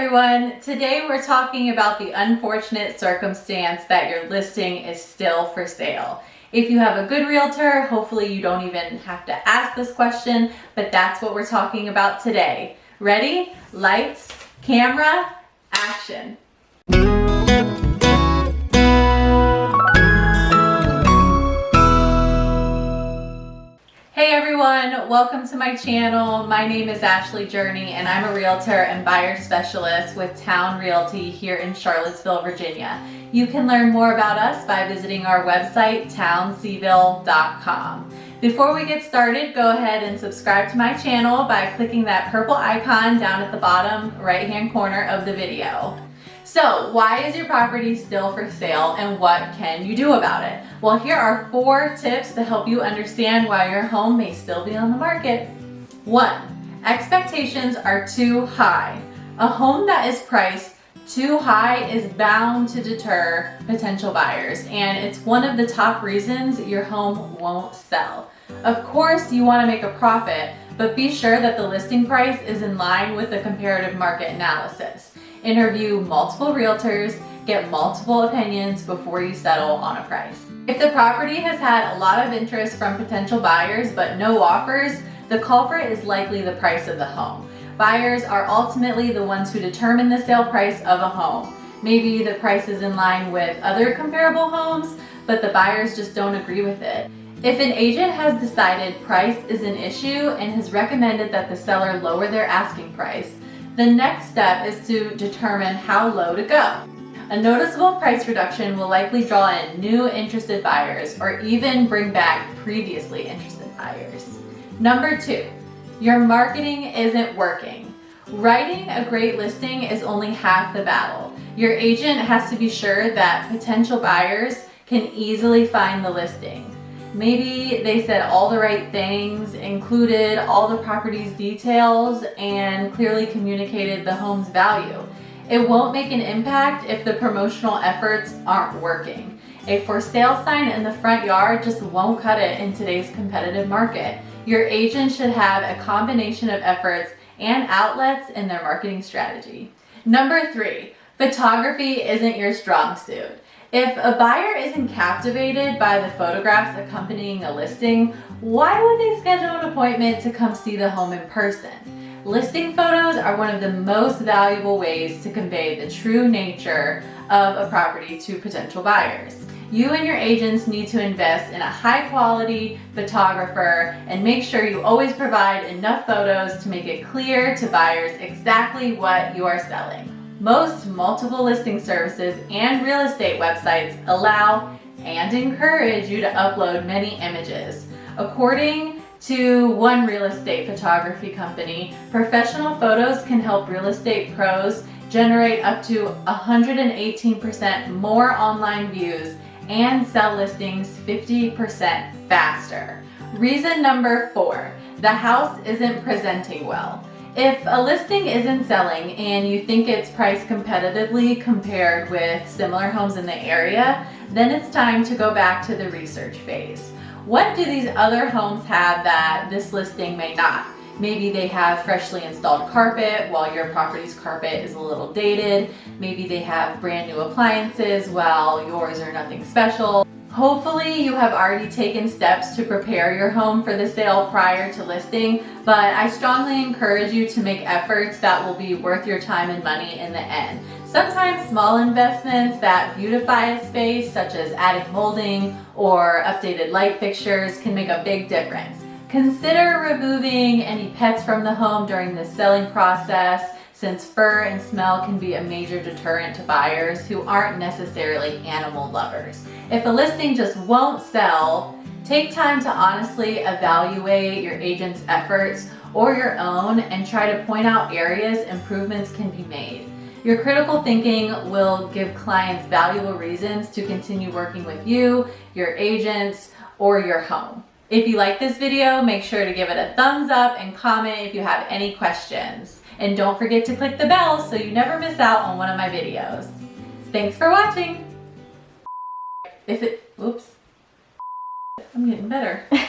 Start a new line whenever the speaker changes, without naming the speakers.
everyone, today we're talking about the unfortunate circumstance that your listing is still for sale. If you have a good realtor, hopefully you don't even have to ask this question, but that's what we're talking about today. Ready? Lights, camera, action. Welcome to my channel. My name is Ashley Journey and I'm a realtor and buyer specialist with Town Realty here in Charlottesville, Virginia. You can learn more about us by visiting our website, townseville.com. Before we get started, go ahead and subscribe to my channel by clicking that purple icon down at the bottom right hand corner of the video. So why is your property still for sale and what can you do about it? Well, here are four tips to help you understand why your home may still be on the market. One, expectations are too high. A home that is priced too high is bound to deter potential buyers and it's one of the top reasons your home won't sell. Of course, you want to make a profit, but be sure that the listing price is in line with the comparative market analysis interview multiple realtors, get multiple opinions before you settle on a price. If the property has had a lot of interest from potential buyers but no offers, the culprit is likely the price of the home. Buyers are ultimately the ones who determine the sale price of a home. Maybe the price is in line with other comparable homes, but the buyers just don't agree with it. If an agent has decided price is an issue and has recommended that the seller lower their asking price, the next step is to determine how low to go. A noticeable price reduction will likely draw in new interested buyers or even bring back previously interested buyers. Number two, your marketing isn't working. Writing a great listing is only half the battle. Your agent has to be sure that potential buyers can easily find the listing. Maybe they said all the right things, included all the property's details, and clearly communicated the home's value. It won't make an impact if the promotional efforts aren't working. A for sale sign in the front yard just won't cut it in today's competitive market. Your agent should have a combination of efforts and outlets in their marketing strategy. Number three, photography isn't your strong suit. If a buyer isn't captivated by the photographs accompanying a listing, why would they schedule an appointment to come see the home in person? Listing photos are one of the most valuable ways to convey the true nature of a property to potential buyers. You and your agents need to invest in a high quality photographer and make sure you always provide enough photos to make it clear to buyers exactly what you are selling. Most multiple listing services and real estate websites allow and encourage you to upload many images. According to one real estate photography company, professional photos can help real estate pros generate up to 118% more online views and sell listings 50% faster. Reason number four, the house isn't presenting well. If a listing isn't selling and you think it's priced competitively compared with similar homes in the area, then it's time to go back to the research phase. What do these other homes have that this listing may not? Maybe they have freshly installed carpet while your property's carpet is a little dated. Maybe they have brand new appliances while yours are nothing special. Hopefully you have already taken steps to prepare your home for the sale prior to listing, but I strongly encourage you to make efforts that will be worth your time and money in the end. Sometimes small investments that beautify a space, such as adding molding or updated light fixtures, can make a big difference. Consider removing any pets from the home during the selling process since fur and smell can be a major deterrent to buyers who aren't necessarily animal lovers. If a listing just won't sell, take time to honestly evaluate your agent's efforts or your own and try to point out areas improvements can be made. Your critical thinking will give clients valuable reasons to continue working with you, your agents, or your home. If you like this video, make sure to give it a thumbs up and comment if you have any questions. And don't forget to click the bell so you never miss out on one of my videos. Thanks for watching. If it, oops, I'm getting better.